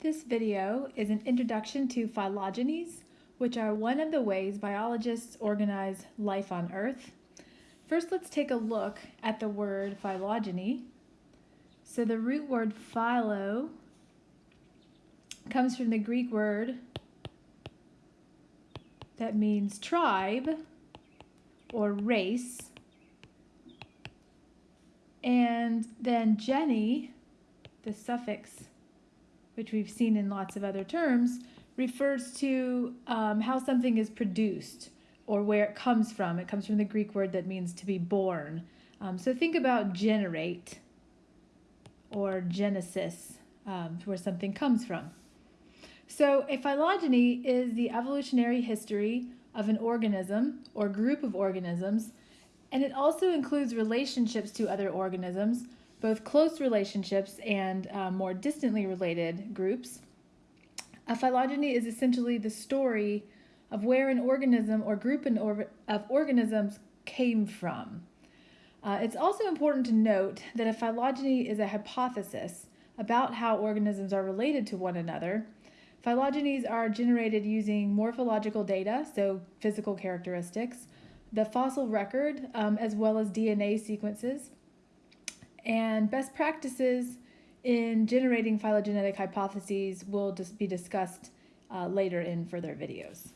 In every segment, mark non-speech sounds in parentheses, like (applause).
This video is an introduction to phylogenies, which are one of the ways biologists organize life on Earth. First, let's take a look at the word phylogeny. So the root word phylo comes from the Greek word that means tribe or race. And then geny, the suffix which we've seen in lots of other terms, refers to um, how something is produced or where it comes from. It comes from the Greek word that means to be born. Um, so think about generate or genesis, um, where something comes from. So a phylogeny is the evolutionary history of an organism or group of organisms, and it also includes relationships to other organisms, both close relationships and uh, more distantly related groups. A phylogeny is essentially the story of where an organism or group of organisms came from. Uh, it's also important to note that a phylogeny is a hypothesis about how organisms are related to one another. Phylogenies are generated using morphological data, so physical characteristics, the fossil record, um, as well as DNA sequences, and best practices in generating phylogenetic hypotheses will just be discussed uh, later in further videos.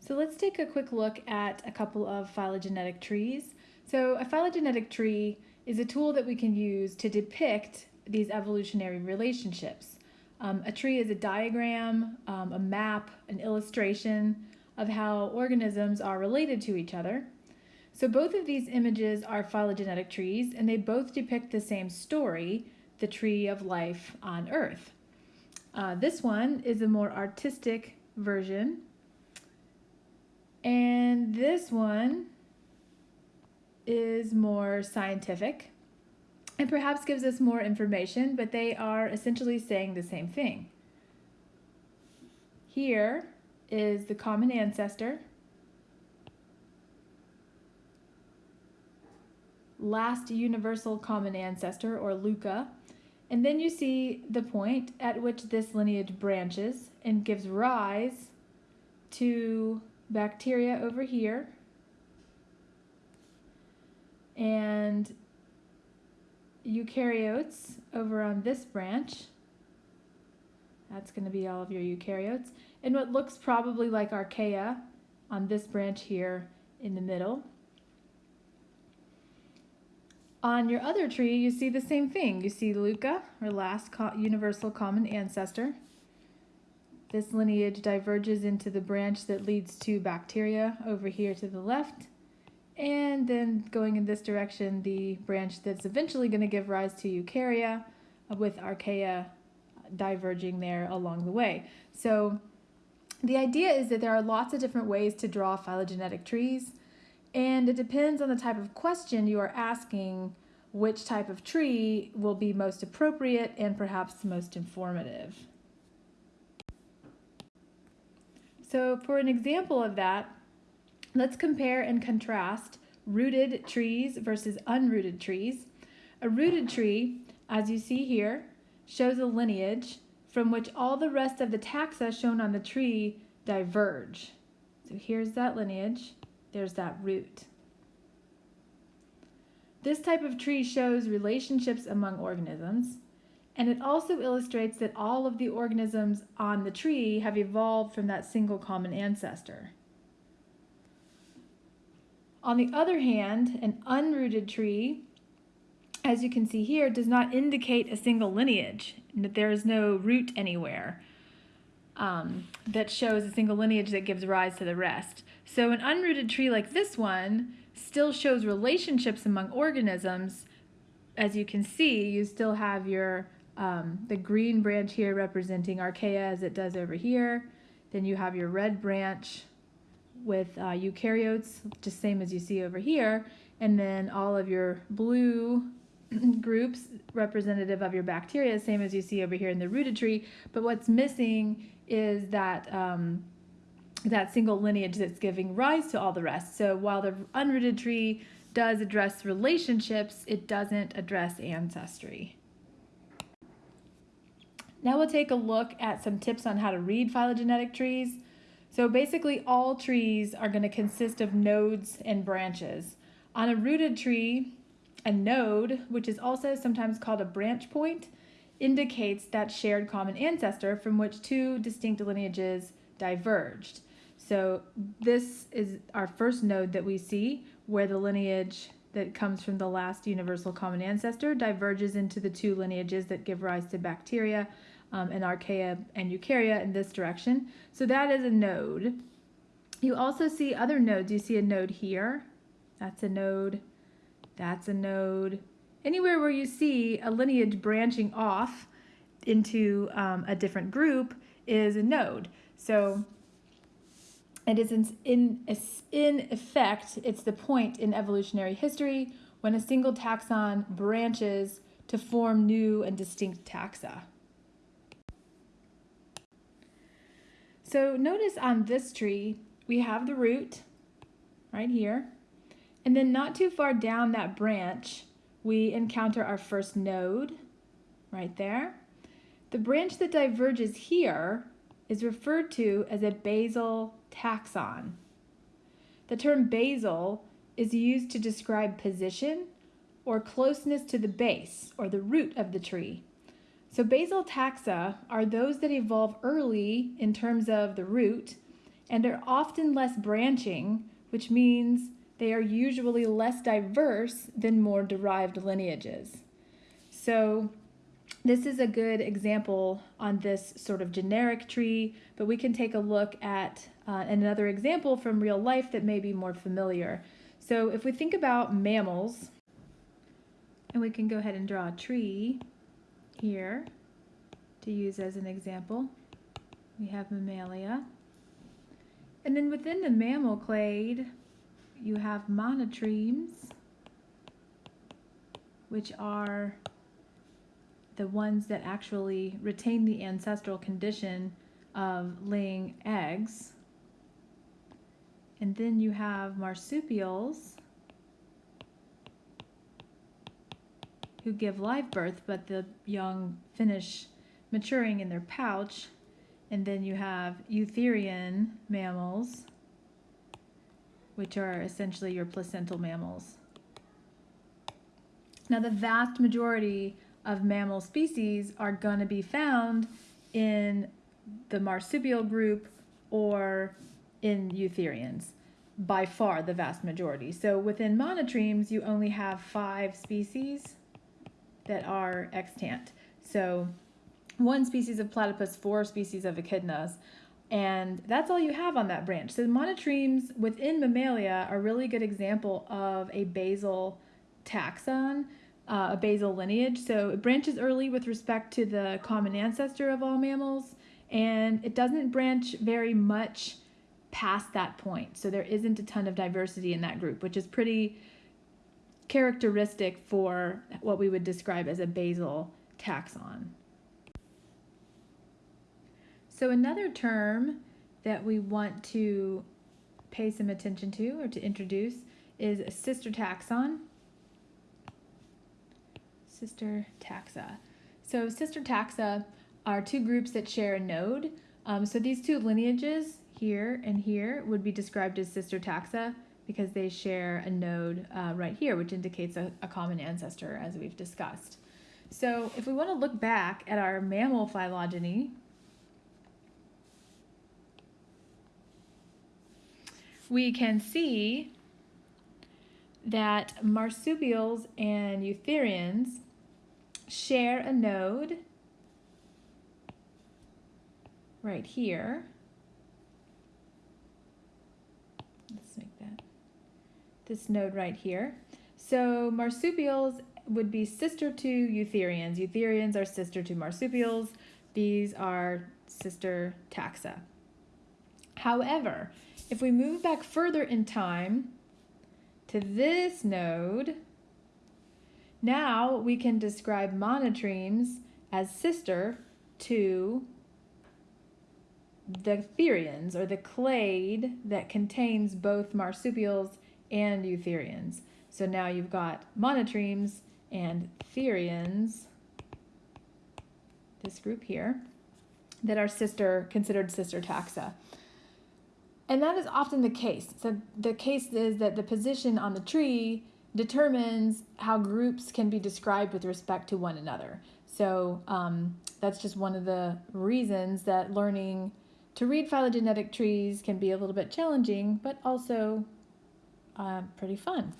So let's take a quick look at a couple of phylogenetic trees. So a phylogenetic tree is a tool that we can use to depict these evolutionary relationships. Um, a tree is a diagram, um, a map, an illustration of how organisms are related to each other. So both of these images are phylogenetic trees and they both depict the same story, the tree of life on Earth. Uh, this one is a more artistic version and this one is more scientific and perhaps gives us more information, but they are essentially saying the same thing. Here is the common ancestor last universal common ancestor, or LUCA, and then you see the point at which this lineage branches and gives rise to bacteria over here and eukaryotes over on this branch. That's going to be all of your eukaryotes. And what looks probably like archaea on this branch here in the middle. On your other tree, you see the same thing. You see LUCA, our last co universal common ancestor. This lineage diverges into the branch that leads to bacteria over here to the left. And then going in this direction, the branch that's eventually going to give rise to eukarya with archaea diverging there along the way. So the idea is that there are lots of different ways to draw phylogenetic trees. And it depends on the type of question you are asking which type of tree will be most appropriate and perhaps most informative. So for an example of that, let's compare and contrast rooted trees versus unrooted trees. A rooted tree, as you see here, shows a lineage from which all the rest of the taxa shown on the tree diverge. So here's that lineage there's that root. This type of tree shows relationships among organisms, and it also illustrates that all of the organisms on the tree have evolved from that single common ancestor. On the other hand, an unrooted tree, as you can see here, does not indicate a single lineage, that there is no root anywhere um, that shows a single lineage that gives rise to the rest. So an unrooted tree like this one still shows relationships among organisms. As you can see, you still have your um, the green branch here representing archaea as it does over here. Then you have your red branch with uh, eukaryotes, just same as you see over here. And then all of your blue (clears throat) groups representative of your bacteria, same as you see over here in the rooted tree. But what's missing is that um, that single lineage that's giving rise to all the rest. So while the unrooted tree does address relationships, it doesn't address ancestry. Now we'll take a look at some tips on how to read phylogenetic trees. So basically all trees are going to consist of nodes and branches. On a rooted tree, a node, which is also sometimes called a branch point, indicates that shared common ancestor from which two distinct lineages diverged. So this is our first node that we see where the lineage that comes from the last universal common ancestor diverges into the two lineages that give rise to bacteria um, and archaea and eukarya in this direction. So that is a node. You also see other nodes. You see a node here. That's a node. That's a node. Anywhere where you see a lineage branching off into um, a different group is a node. So it is in, in, in effect, it's the point in evolutionary history when a single taxon branches to form new and distinct taxa. So notice on this tree, we have the root right here. And then not too far down that branch, we encounter our first node right there. The branch that diverges here is referred to as a basal taxon. The term basal is used to describe position or closeness to the base or the root of the tree. So basal taxa are those that evolve early in terms of the root and are often less branching, which means they are usually less diverse than more derived lineages. So this is a good example on this sort of generic tree, but we can take a look at uh, another example from real life that may be more familiar. So if we think about mammals, and we can go ahead and draw a tree here to use as an example. We have mammalia. And then within the mammal clade, you have monotremes, which are the ones that actually retain the ancestral condition of laying eggs. And then you have marsupials, who give live birth, but the young finish maturing in their pouch. And then you have eutherian mammals, which are essentially your placental mammals. Now, the vast majority of mammal species are going to be found in the marsupial group or in eutherians by far the vast majority. So within monotremes, you only have five species that are extant. So one species of platypus, four species of echidnas, and that's all you have on that branch. So monotremes within Mammalia are a really good example of a basal taxon, uh, a basal lineage. So it branches early with respect to the common ancestor of all mammals, and it doesn't branch very much past that point. So there isn't a ton of diversity in that group, which is pretty characteristic for what we would describe as a basal taxon. So another term that we want to pay some attention to or to introduce is a sister taxon. Sister taxa. So sister taxa are two groups that share a node. Um, so these two lineages here and here would be described as sister taxa because they share a node uh, right here, which indicates a, a common ancestor, as we've discussed. So if we want to look back at our mammal phylogeny, we can see that marsupials and eutherians share a node right here. Let's make that this node right here. So marsupials would be sister to eutherians. Eutherians are sister to marsupials. These are sister taxa. However, if we move back further in time to this node, now we can describe monotremes as sister to the therians or the clade that contains both marsupials and eutherians. So now you've got monotremes and therians this group here, that are sister, considered sister taxa. And that is often the case. So the case is that the position on the tree determines how groups can be described with respect to one another. So um, that's just one of the reasons that learning to read phylogenetic trees can be a little bit challenging, but also uh, pretty fun.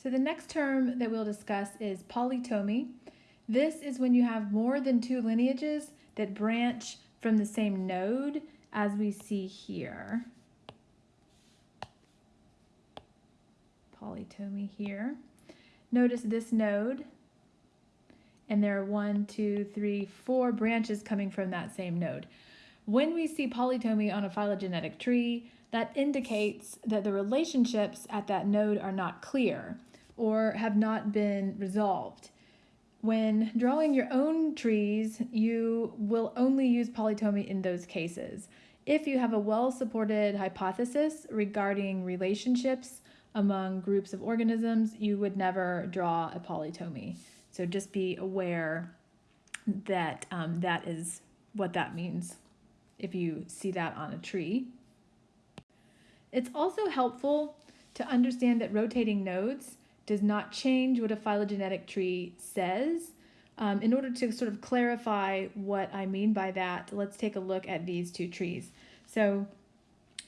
So the next term that we'll discuss is polytomy. This is when you have more than two lineages that branch from the same node as we see here. Polytomy here. Notice this node, and there are one, two, three, four branches coming from that same node. When we see polytomy on a phylogenetic tree, that indicates that the relationships at that node are not clear or have not been resolved. When drawing your own trees, you will only use polytomy in those cases. If you have a well-supported hypothesis regarding relationships among groups of organisms, you would never draw a polytomy. So just be aware that um, that is what that means if you see that on a tree. It's also helpful to understand that rotating nodes does not change what a phylogenetic tree says. Um, in order to sort of clarify what I mean by that, let's take a look at these two trees. So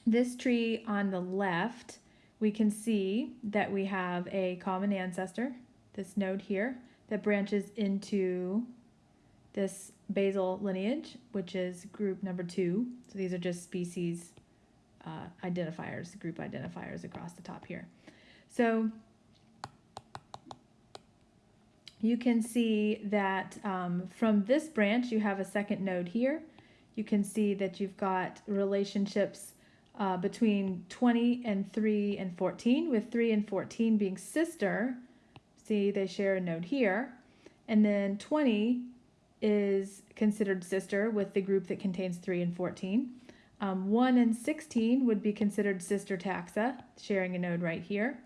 this tree on the left we can see that we have a common ancestor, this node here, that branches into this basal lineage, which is group number two. So these are just species uh, identifiers, group identifiers across the top here. So you can see that um, from this branch, you have a second node here. You can see that you've got relationships uh, between 20 and 3 and 14, with 3 and 14 being sister. See, they share a node here. And then 20 is considered sister with the group that contains 3 and 14. Um, 1 and 16 would be considered sister taxa, sharing a node right here,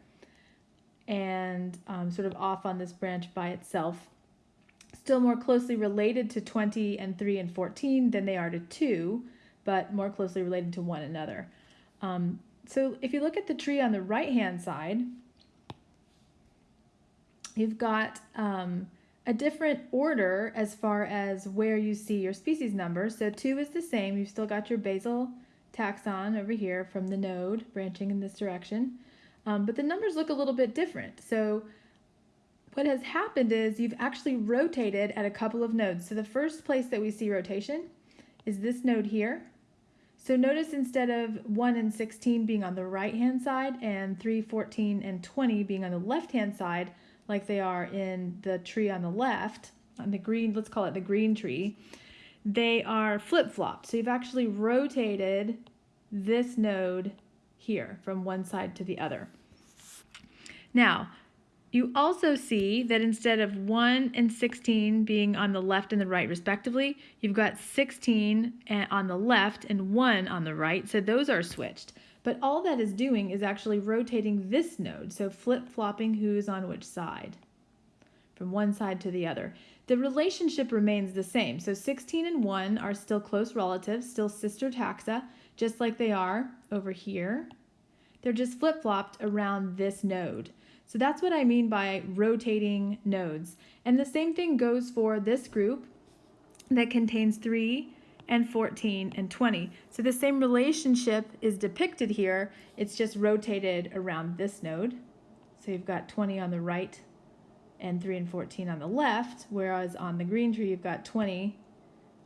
and um, sort of off on this branch by itself. Still more closely related to 20 and 3 and 14 than they are to 2, but more closely related to one another. Um, so if you look at the tree on the right-hand side, you've got um, a different order as far as where you see your species number. So 2 is the same. You've still got your basal taxon over here from the node branching in this direction. Um, but the numbers look a little bit different. So what has happened is you've actually rotated at a couple of nodes. So the first place that we see rotation is this node here. So notice instead of 1 and 16 being on the right-hand side and 3, 14, and 20 being on the left-hand side, like they are in the tree on the left, on the green, let's call it the green tree, they are flip-flopped. So you've actually rotated this node here from one side to the other. Now, you also see that instead of 1 and 16 being on the left and the right respectively, you've got 16 eh, on the left and 1 on the right, so those are switched. But all that is doing is actually rotating this node, so flip-flopping who's on which side, from one side to the other. The relationship remains the same, so 16 and 1 are still close relatives, still sister taxa, just like they are over here. They're just flip-flopped around this node. So that's what I mean by rotating nodes. And the same thing goes for this group that contains 3 and 14 and 20. So the same relationship is depicted here, it's just rotated around this node. So you've got 20 on the right and 3 and 14 on the left, whereas on the green tree you've got 20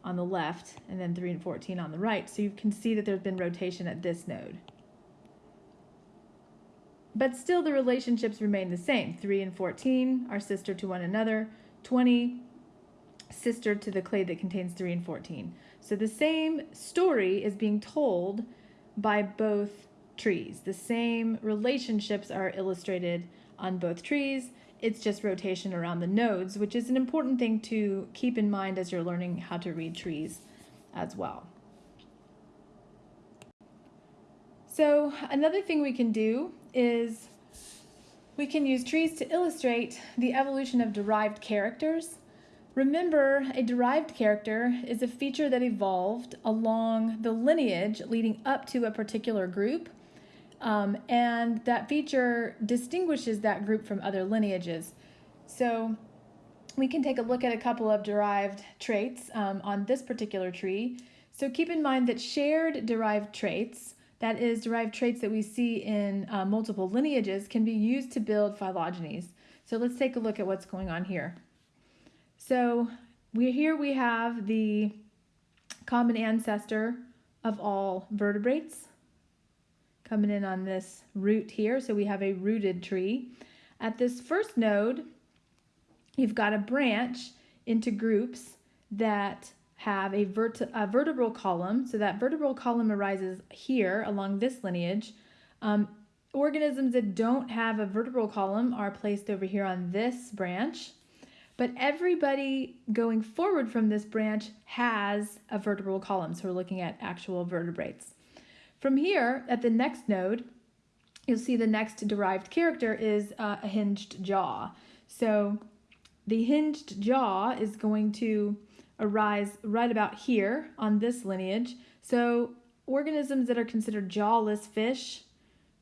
on the left and then 3 and 14 on the right. So you can see that there's been rotation at this node. But still the relationships remain the same. 3 and 14 are sister to one another. 20 sister to the clade that contains 3 and 14. So the same story is being told by both trees. The same relationships are illustrated on both trees. It's just rotation around the nodes, which is an important thing to keep in mind as you're learning how to read trees as well. So another thing we can do is we can use trees to illustrate the evolution of derived characters. Remember, a derived character is a feature that evolved along the lineage leading up to a particular group, um, and that feature distinguishes that group from other lineages. So we can take a look at a couple of derived traits um, on this particular tree. So keep in mind that shared derived traits that is, derived traits that we see in uh, multiple lineages can be used to build phylogenies. So let's take a look at what's going on here. So we here we have the common ancestor of all vertebrates coming in on this root here. So we have a rooted tree. At this first node, you've got a branch into groups that have a, vert a vertebral column. So that vertebral column arises here along this lineage. Um, organisms that don't have a vertebral column are placed over here on this branch. But everybody going forward from this branch has a vertebral column. So we're looking at actual vertebrates. From here, at the next node, you'll see the next derived character is uh, a hinged jaw. So the hinged jaw is going to arise right about here on this lineage. So organisms that are considered jawless fish,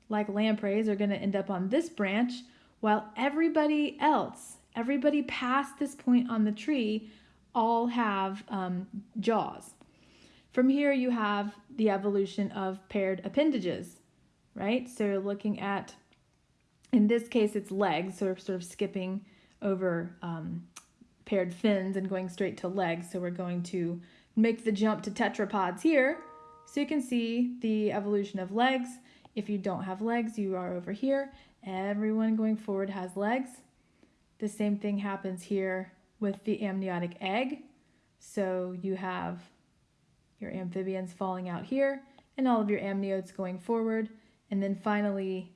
like lampreys, are going to end up on this branch, while everybody else, everybody past this point on the tree, all have um, jaws. From here, you have the evolution of paired appendages, right? So you're looking at, in this case, it's legs, so we're sort of skipping over um, paired fins and going straight to legs. So we're going to make the jump to tetrapods here. So you can see the evolution of legs. If you don't have legs, you are over here. Everyone going forward has legs. The same thing happens here with the amniotic egg. So you have your amphibians falling out here and all of your amniotes going forward. And then finally,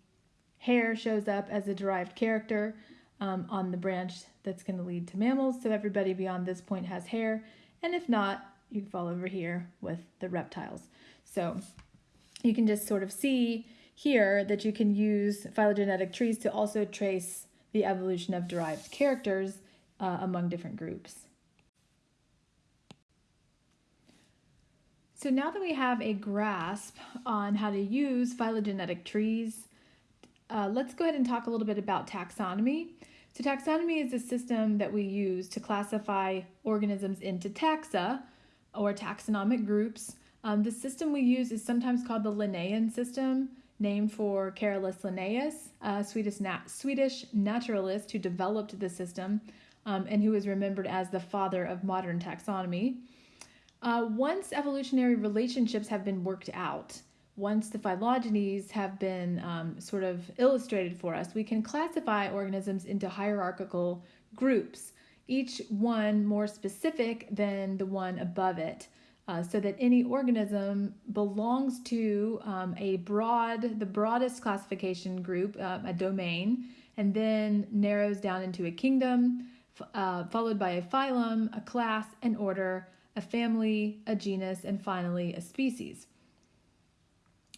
hair shows up as a derived character um, on the branch that's going to lead to mammals. So everybody beyond this point has hair. And if not, you fall over here with the reptiles. So you can just sort of see here that you can use phylogenetic trees to also trace the evolution of derived characters uh, among different groups. So now that we have a grasp on how to use phylogenetic trees, uh, let's go ahead and talk a little bit about taxonomy. So taxonomy is a system that we use to classify organisms into taxa or taxonomic groups. Um, the system we use is sometimes called the Linnaean system, named for Carolus Linnaeus, a Swedish, nat Swedish naturalist who developed the system um, and who is remembered as the father of modern taxonomy. Uh, once evolutionary relationships have been worked out, once the phylogenies have been um, sort of illustrated for us, we can classify organisms into hierarchical groups, each one more specific than the one above it. Uh, so that any organism belongs to um, a broad, the broadest classification group, uh, a domain, and then narrows down into a kingdom, uh, followed by a phylum, a class, an order, a family, a genus, and finally a species.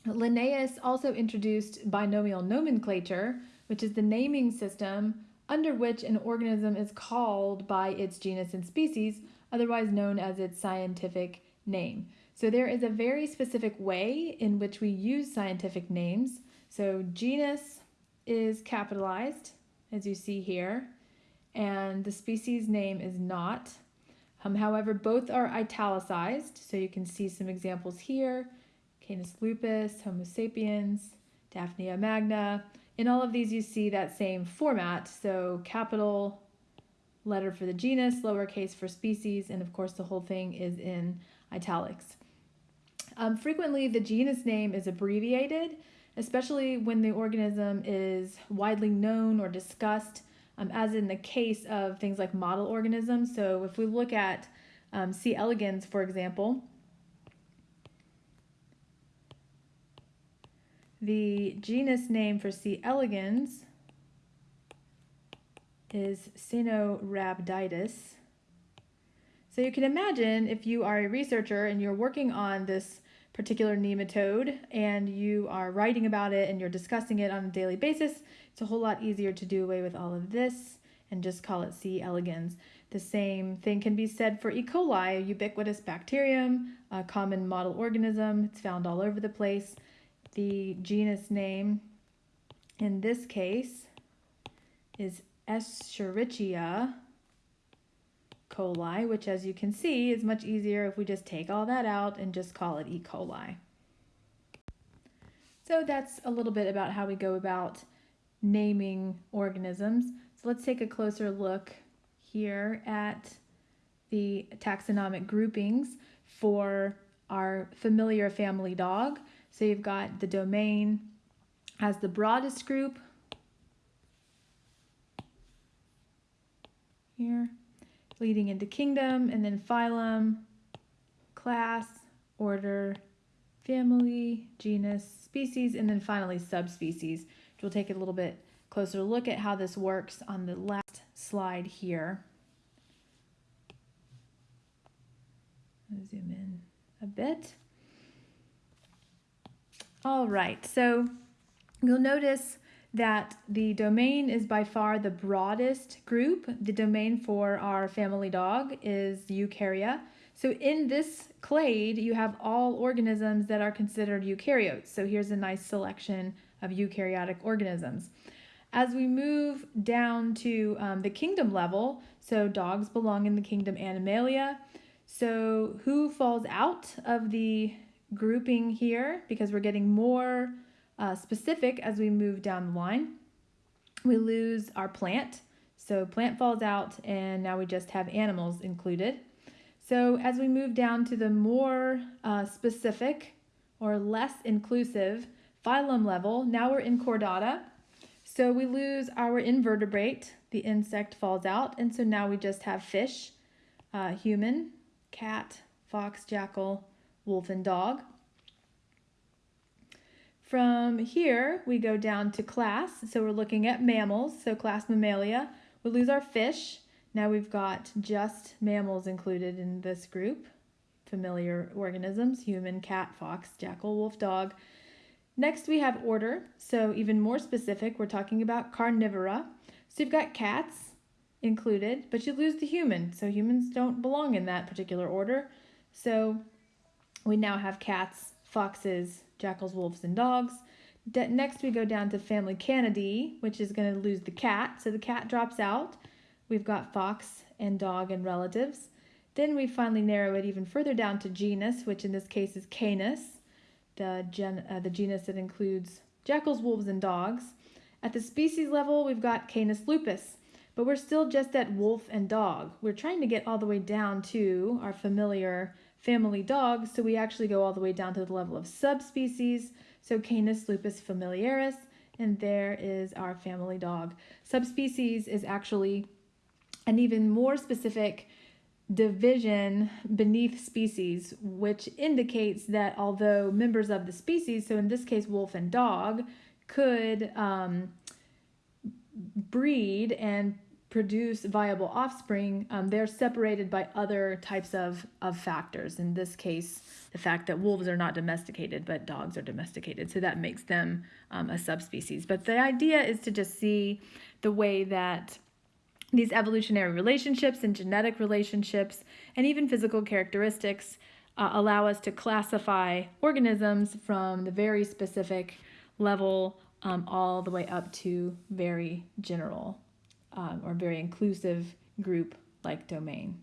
Linnaeus also introduced binomial nomenclature, which is the naming system under which an organism is called by its genus and species, otherwise known as its scientific name. So there is a very specific way in which we use scientific names. So genus is capitalized, as you see here, and the species name is not. Um, however, both are italicized, so you can see some examples here. Canis lupus, Homo sapiens, Daphnia magna. In all of these, you see that same format. So capital letter for the genus, lowercase for species, and of course the whole thing is in italics. Um, frequently, the genus name is abbreviated, especially when the organism is widely known or discussed, um, as in the case of things like model organisms. So if we look at um, C. elegans, for example, The genus name for C. elegans is Caenorhabditis. So you can imagine if you are a researcher and you're working on this particular nematode and you are writing about it and you're discussing it on a daily basis, it's a whole lot easier to do away with all of this and just call it C. elegans. The same thing can be said for E. coli, a ubiquitous bacterium, a common model organism. It's found all over the place. The genus name in this case is Escherichia coli, which as you can see is much easier if we just take all that out and just call it E. coli. So that's a little bit about how we go about naming organisms. So let's take a closer look here at the taxonomic groupings for our familiar family dog. So you've got the domain as the broadest group here, leading into kingdom, and then phylum, class, order, family, genus, species, and then finally subspecies, we'll take a little bit closer look at how this works on the last slide here. zoom in a bit. All right, so you'll notice that the domain is by far the broadest group. The domain for our family dog is Eukarya. So in this clade, you have all organisms that are considered eukaryotes. So here's a nice selection of eukaryotic organisms. As we move down to um, the kingdom level, so dogs belong in the kingdom Animalia. So who falls out of the grouping here because we're getting more uh, specific as we move down the line. We lose our plant. So plant falls out and now we just have animals included. So as we move down to the more uh, specific or less inclusive phylum level, now we're in chordata. So we lose our invertebrate, the insect falls out, and so now we just have fish, uh, human, cat, fox, jackal, wolf, and dog. From here, we go down to class. So we're looking at mammals, so class Mammalia. We lose our fish. Now we've got just mammals included in this group. Familiar organisms, human, cat, fox, jackal, wolf, dog. Next we have order, so even more specific, we're talking about carnivora. So you've got cats included, but you lose the human, so humans don't belong in that particular order. So we now have cats, foxes, jackals, wolves, and dogs. De next, we go down to family Canidae, which is going to lose the cat. So the cat drops out. We've got fox and dog and relatives. Then we finally narrow it even further down to genus, which in this case is Canis, the, gen uh, the genus that includes jackals, wolves, and dogs. At the species level, we've got Canis lupus, but we're still just at wolf and dog. We're trying to get all the way down to our familiar family dogs, so we actually go all the way down to the level of subspecies. So Canis lupus familiaris, and there is our family dog. Subspecies is actually an even more specific division beneath species, which indicates that although members of the species, so in this case wolf and dog, could um, breed and produce viable offspring, um, they're separated by other types of, of factors. In this case, the fact that wolves are not domesticated, but dogs are domesticated. So that makes them um, a subspecies. But the idea is to just see the way that these evolutionary relationships and genetic relationships and even physical characteristics uh, allow us to classify organisms from the very specific level um, all the way up to very general um, or very inclusive group like domain.